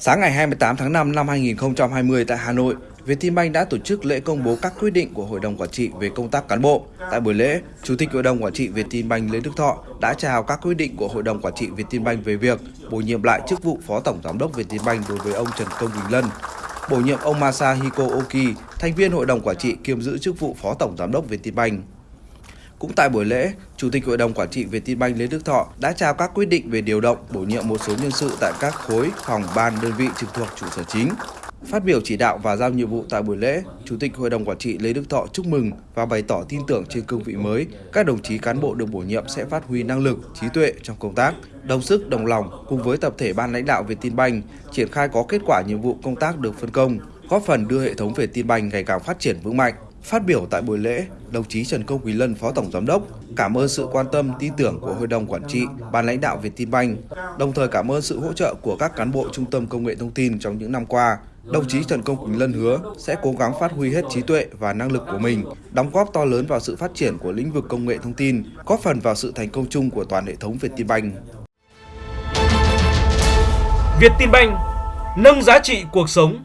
Sáng ngày 28 tháng 5 năm 2020 tại Hà Nội, Vietinbank đã tổ chức lễ công bố các quyết định của Hội đồng Quản trị về công tác cán bộ. Tại buổi lễ, Chủ tịch Hội đồng Quản trị Vietinbank Lê Đức Thọ đã chào các quyết định của Hội đồng Quản trị Vietinbank về việc bổ nhiệm lại chức vụ Phó Tổng Giám đốc Vietinbank đối với ông Trần Công Bình Lân, bổ nhiệm ông Masahiko Oki, thành viên Hội đồng Quản trị kiêm giữ chức vụ Phó Tổng Giám đốc Vietinbank. Cũng tại buổi lễ, Chủ tịch Hội đồng Quản trị Vietinbank Lê Đức Thọ đã trao các quyết định về điều động, bổ nhiệm một số nhân sự tại các khối, phòng, ban, đơn vị trực thuộc trụ sở chính. Phát biểu chỉ đạo và giao nhiệm vụ tại buổi lễ, Chủ tịch Hội đồng Quản trị Lê Đức Thọ chúc mừng và bày tỏ tin tưởng trên cương vị mới, các đồng chí cán bộ được bổ nhiệm sẽ phát huy năng lực, trí tuệ trong công tác, đồng sức, đồng lòng cùng với tập thể ban lãnh đạo Vietinbank triển khai có kết quả nhiệm vụ công tác được phân công, góp phần đưa hệ thống Vietinbank ngày càng phát triển vững mạnh. Phát biểu tại buổi lễ, đồng chí Trần Công Quý Lân, Phó Tổng Giám đốc, cảm ơn sự quan tâm, tin tưởng của Hội đồng Quản trị, Ban lãnh đạo Vietinbank, đồng thời cảm ơn sự hỗ trợ của các cán bộ Trung tâm Công nghệ Thông tin trong những năm qua. Đồng chí Trần Công Quỳnh Lân hứa sẽ cố gắng phát huy hết trí tuệ và năng lực của mình, đóng góp to lớn vào sự phát triển của lĩnh vực công nghệ thông tin, góp phần vào sự thành công chung của toàn hệ thống Vietinbank. Vietinbank nâng giá trị cuộc sống